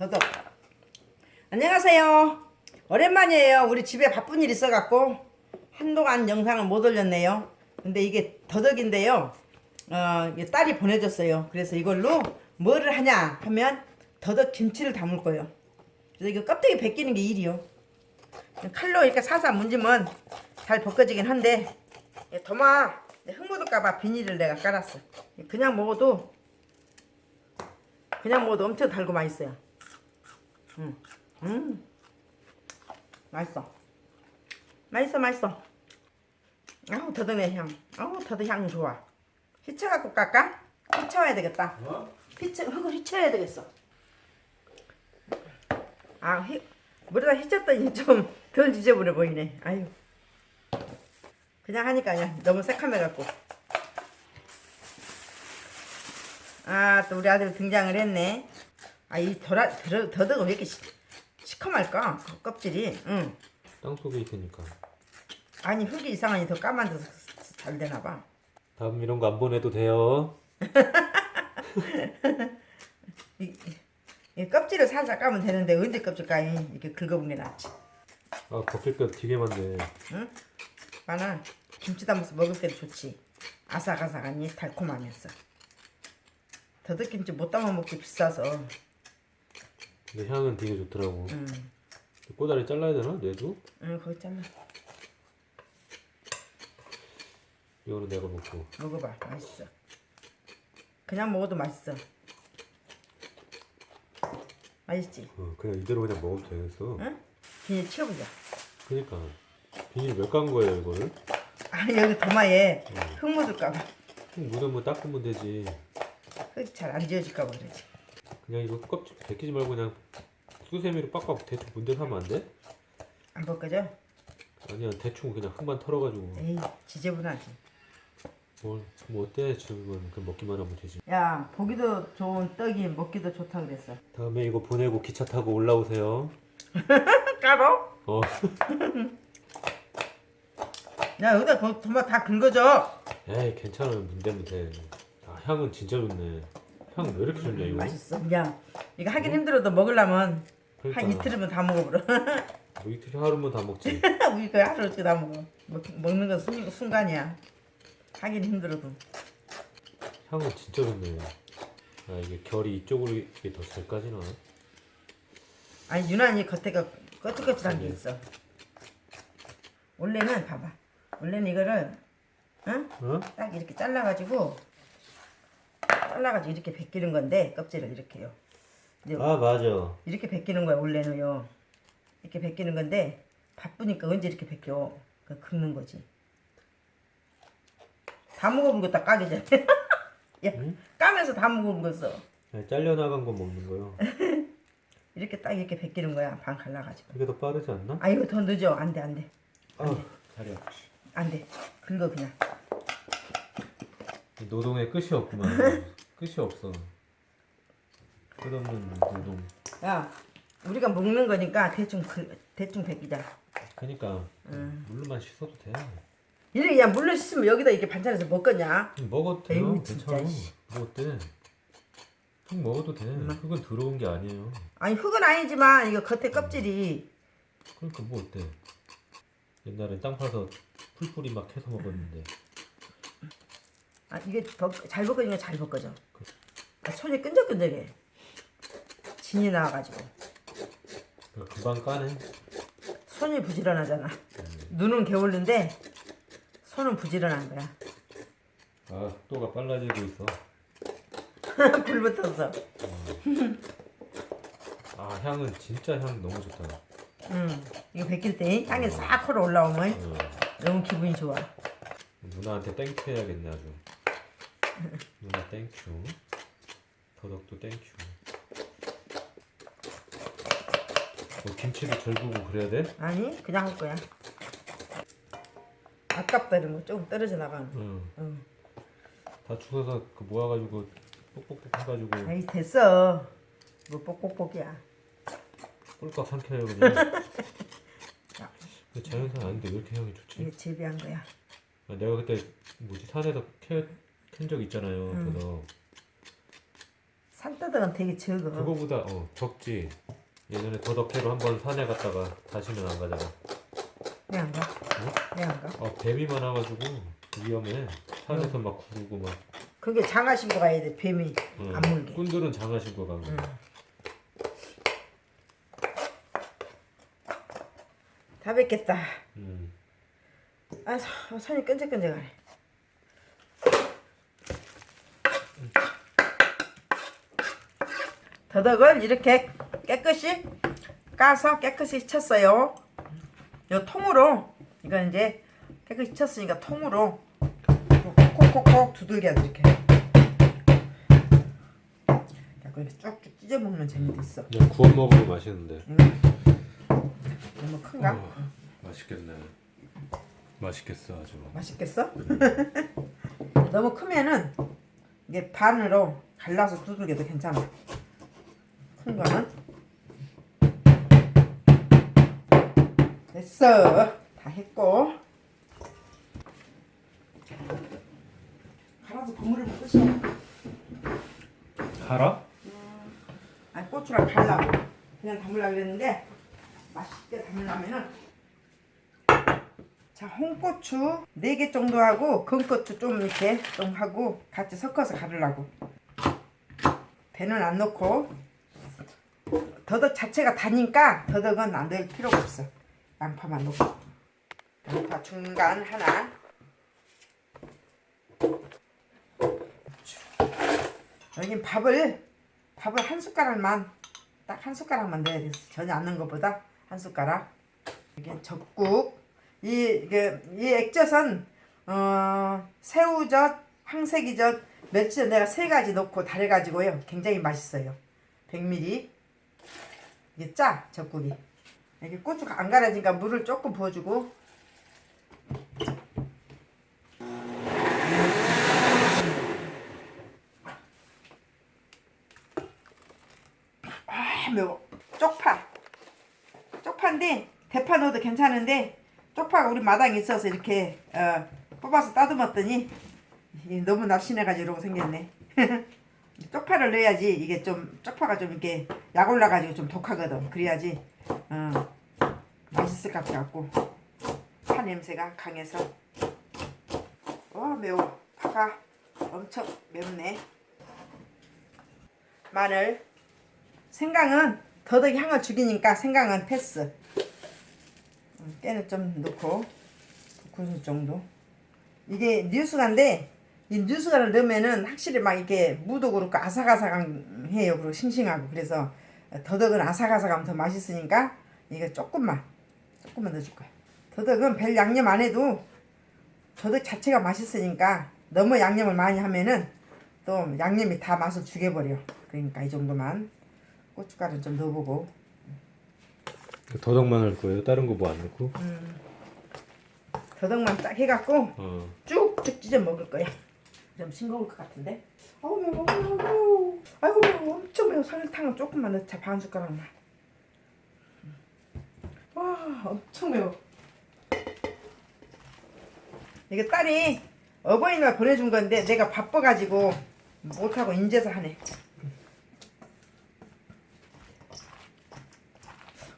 더덕. 안녕하세요. 오랜만이에요. 우리 집에 바쁜 일 있어갖고 한동안 영상을 못 올렸네요. 근데 이게 더덕인데요. 어, 딸이 보내줬어요. 그래서 이걸로 뭐를 하냐 하면 더덕 김치를 담을 거예요. 그래서 이거 껍데기 벗기는 게 일이요. 칼로 이렇게 살살 문지면 잘 벗겨지긴 한데 예, 도마 흙 묻을까봐 비닐을 내가 깔았어. 그냥 먹어도 그냥 먹어도 엄청 달고 맛있어요. 음, 음, 맛있어. 맛있어, 맛있어. 아우 더덕내 향. 아우 더덕 향 좋아. 휘쳐갖고 깎아? 휘쳐야 되겠다. 어? 휘쳐 흙을 휘쳐야 되겠어. 아, 휘, 물에다 휘쳤더니 좀 덜 지저분해 보이네. 아유. 그냥 하니까 그냥 너무 새카매갖고. 아, 또 우리 아들 등장을 했네. 아, 이 더라, 더, 더덕은 왜 이렇게 시, 시커말까? 그 껍질이. 응. 땅 속에 있으니까 아니, 흙이 이상하니 더 까만져서 잘 되나 봐. 다음 이런 거 안 보내도 돼요 이, 이 껍질을 살살 까면 되는데 언제 껍질 까이? 이렇게 긁어본 게 낫지. 아거 되게 많네 응? 마늘 김치 담아서 먹을 때도 좋지. 아삭아삭하니 달콤하면서. 더덕김치 못 담아 먹기 비싸서. 근데 향은 되게 좋더라고 응, 꼬다리 잘라야 되나? 뇌도? 응 거기 잘라. 이거는 내가 먹고 먹어봐, 맛있어. 그냥 먹어도 맛있어. 맛있지? 어, 그냥 이대로 그냥 먹어도 되겠어 응? 비닐 치워보자. 그니까 비닐 몇 간 거예요 이거를? 아 여기 도마에 흙 묻을까봐. 묻으면 닦으면 되지 흙이 잘안 지워질까봐 그러지. 그냥 이거 껍질 벗기지 말고 그냥 수세미로 빡빡 대충 문대서 하면 안 돼? 안 벗겨져? 아니야 대충 그냥 흙만 털어가지고 에이 지저분하지. 뭘, 뭐 어때 지금은 그 먹기만 하면 되지 야 보기도 좋은 떡이 먹기도 좋다 그랬어. 다음에 이거 보내고 기차 타고 올라오세요 까로? 어 야 여기다 거- 도마 다 긁어줘. 에이 괜찮아요 문대면 돼 아, 향은 진짜 좋네 향 왜 이렇게 좋냐 이거 맛있어. 야 이거 하긴 힘들어도 먹으려면 그러니까 한 이틀이면 다 먹어버려. 뭐 이틀에 하루면 다 먹지 우리 그 하루씩 다 먹어. 먹, 먹는 건 순, 순간이야. 하긴 힘들어도. 향은 진짜 좋네 아 이게 결이 이쪽으로 이게 더 잘 까지나 아니 유난히 겉에가 거칠거칠한 게. 있어. 원래는 봐봐. 원래는 이거를 응? 어? 딱 이렇게 잘라가지고 잘라가지고 이렇게 벗기는 건데 껍질을 이렇게요. 아 맞아 이렇게 벗기는 거야 원래는요. 이렇게 벗기는 건데 바쁘니까 언제 이렇게 벗겨? 그 긁는 거지. 다 먹어본 거다 까게 돼. 야 응? 까면서 다 거어 그냥 잘려나간 거 먹는 거요 이렇게 딱 이렇게 벗기는 거야 반 갈라가지고. 이게 더 빠르지 않나? 아 이거 더 늦어 안돼 안돼 아 다리 안돼 긁어 그냥. 노동에 끝이 없구만. 끝이 없어. 끝없는 노동. 야 우리가 먹는 거니까 대충 그, 대충 벗기자. 그니까. 음. 물로만 씻어도 돼. 이렇게 그냥 물로 씻으면 여기다 이렇게 반찬해서 먹겠냐? 먹어도 진짜, 괜찮아. 씨. 뭐 어때 흙 먹어도 돼. 흙은 들어온 게 아니에요. 아니 흙은 아니지만 이거 겉에 껍질이. 그러니까 뭐 어때? 옛날에 땅 파서 풀뿌리 막 해서 먹었는데 아 이게 벗, 잘 벗겨지면 잘 벗겨져. 아, 손이 끈적끈적해. 진이 나와가지고 그러니까 금방 까네 손이 부지런하잖아. 눈은 게을른데 손은 부지런한 거야. 아 속도가 빨라지고 있어 불 붙었어. 아 향은 진짜 향 너무 좋다 응. 이거 벗길 때 향이 싹 흘러 올라오면 어, 너무 기분이 좋아. 누나한테 thank you 해야겠네 아주 누나 thank you 더덕도 thank you 뭐 김치도 절구고 그래야 돼? 아니 그냥 할 거야. 아깝다 이런 거 조금 떨어져 나가는. 응. 응. 다 주워서 그 모아가지고 뽁뽁뽁 해가지고 아이 됐어. 뭐 뽁뽁뽁이야. 꿀꺽 삼켜요 그냥 근데 자연산 아닌데 왜 이렇게 향이 좋지? 이게 재배한 거야. 아, 내가 그때 뭐지 산에서 캐, 캔적 있잖아요 응. 그래서 산더덕은 되게 적어. 그거보다 어 적지. 예전에 더덕해로 한번 산에 갔다가 다시는 안 가잖아. 왜 안 가? 왜안 가? 아 뱀이 많아가지고 위험해. 산에서 막 구르고 막. 그게 장화 신고 가야 돼. 뱀이 응. 안 물게. 꾼들은 장화 신고 간 거. 응. 다 뵙겠다. 음. 아, 서- 손이 끈적끈적하네. 더덕을 이렇게 깨끗이 까서 깨끗이 쳤어요. 요 통으로 이건 이제 깨끗이 쳤으니까 통으로 콕콕콕콕 두들겨 이렇게. 약간 이렇게 쭉쭉 찢어 먹는 재미도 있어. 그냥 구워 먹으면 맛있는데. 너무 큰가? 어, 맛있겠네. 맛있겠어 아주. 맛있겠어? 너무 크면은 이게 반으로 갈라서 두들겨도 괜찮아. 큰 거는 됐어. 다 했고 갈아서 국물을 싶어. 갈아? 아니 고추랑 갈라고 그냥 담으려고 그랬는데 맛있게 담으려면은 자 홍고추 4개 정도 하고 건고추 좀 이렇게 좀 하고 같이 섞어서 가르려고. 배는 안 넣고. 더덕 자체가 다니까 더덕은 안 넣을 필요가 없어. 양파만 넣고. 양파 중간 하나. 여긴 밥을 밥을 한 숟가락만 딱 한 숟가락만 넣어야 돼 전혀 안 넣은 것보다 한 숟가락. 이게 적국 이 이게 이 액젓은 어 새우젓 황새기젓 멸치젓 내가 세 가지 넣고 달여가지고요. 굉장히 맛있어요. 100ml 이게 짜 적국이 이게 고추 안 갈아지니까 물을 조금 부어주고. 아 매워. 쪽파. 쪽파인데 대파 넣어도 괜찮은데 쪽파가 우리 마당에 있어서 이렇게 어, 뽑아서 따듬었더니 이 너무 날씬해가지고 이러고 생겼네. 쪽파를 넣어야지 이게 좀 쪽파가 좀 이렇게 약 올라가지고 좀 독하거든. 그래야지 어, 맛있을 것 같고. 파 냄새가 강해서. 와 매워. 파가 엄청 맵네. 마늘. 생강은 더덕이 향을 죽이니까 생강은 패스. 음, 깨는 좀 넣고 두 큰술 정도. 이게 뉴스가인데 이 뉴스가를 넣으면은 확실히 막 이렇게 무도 그렇고 아삭아삭해요. 그리고 싱싱하고 그래서 더덕은 아삭아삭하면 더 맛있으니까 이거 조금만 조금만 넣어줄 거야. 더덕은 별 양념 안 해도 더덕 자체가 맛있으니까 너무 양념을 많이 하면은 또 양념이 다 맛을 죽여버려. 그러니까 이 정도만 고춧가루 좀 넣어보고 더덕만 할 거예요. 다른 거 뭐 안 넣고? 더덕만 딱 해갖고 어. 쭉쭉 찢어 먹을 거야. 좀 싱거울 것 같은데. 아우 매워, 아우, 아이고 매워, 엄청 매워. 설탕은 조금만 넣자, 반 숟가락만. 와, 엄청 매워. 이게 딸이 어버이날 보내준 건데 내가 바빠가지고 못하고 인제서 하네.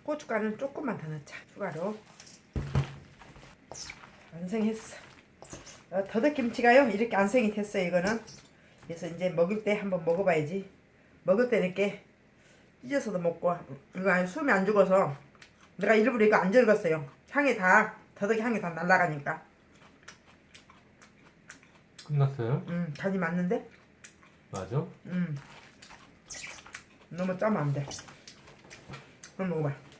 고춧가루는 조금만 더 넣자. 추가로. 완성했어. 어, 더덕김치가요? 이렇게 완성이 됐어요 이거는. 그래서 이제 먹을 때 한번 먹어봐야지. 먹을 때 이렇게 찢어서도 먹고. 이거 아니 숨이 안 죽어서. 내가 일부러 이거 안 적었어요. 향이 다 더덕이 향이 다 날아가니까. 끝났어요? 음 간이 맞는데? 맞아? 음. 너무 짜면 안돼. 한번 먹어봐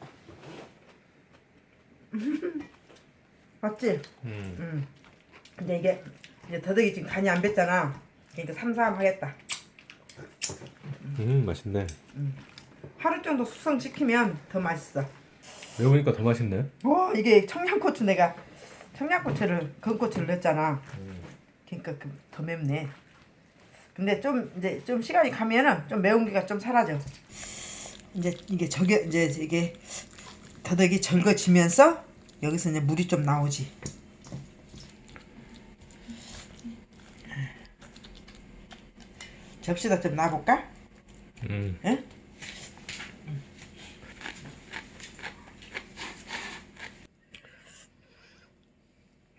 맞지? 음. 음. 근데 이게 이제 더덕이 지금 간이 안 뱄잖아. 그러니까 삼삼 하겠다. 음 맛있네. 하루 정도 숙성시키면 더 맛있어. 매우니까 더 맛있네. 와 이게 청양고추 내가 청양고추를 건고추를 넣었잖아. 음. 그러니까 그- 더 맵네. 근데 좀 이제 좀 시간이 가면은 좀 매운 게가 좀 사라져. 이제 이게 저게 이제 이게 더덕이 절거지면서 여기서 이제 물이 좀 나오지. 접시다 좀 놔볼까? 음. 예?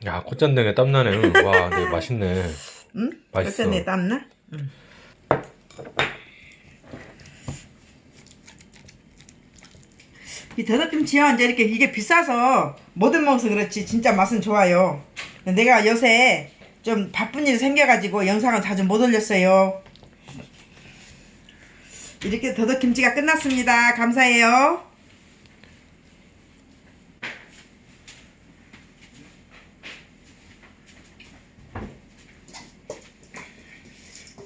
야 콧잔등에 땀나네. 와, 네 맛있네. 응? 맛있어. 어쩌네 땀나? 응. 이 더덕김치요 이제 이렇게 이게 비싸서 못 먹어서 그렇지 진짜 맛은 좋아요. 내가 요새 좀 바쁜 일이 생겨가지고 영상을 자주 못 올렸어요. 이렇게 더덕김치가 끝났습니다. 감사해요.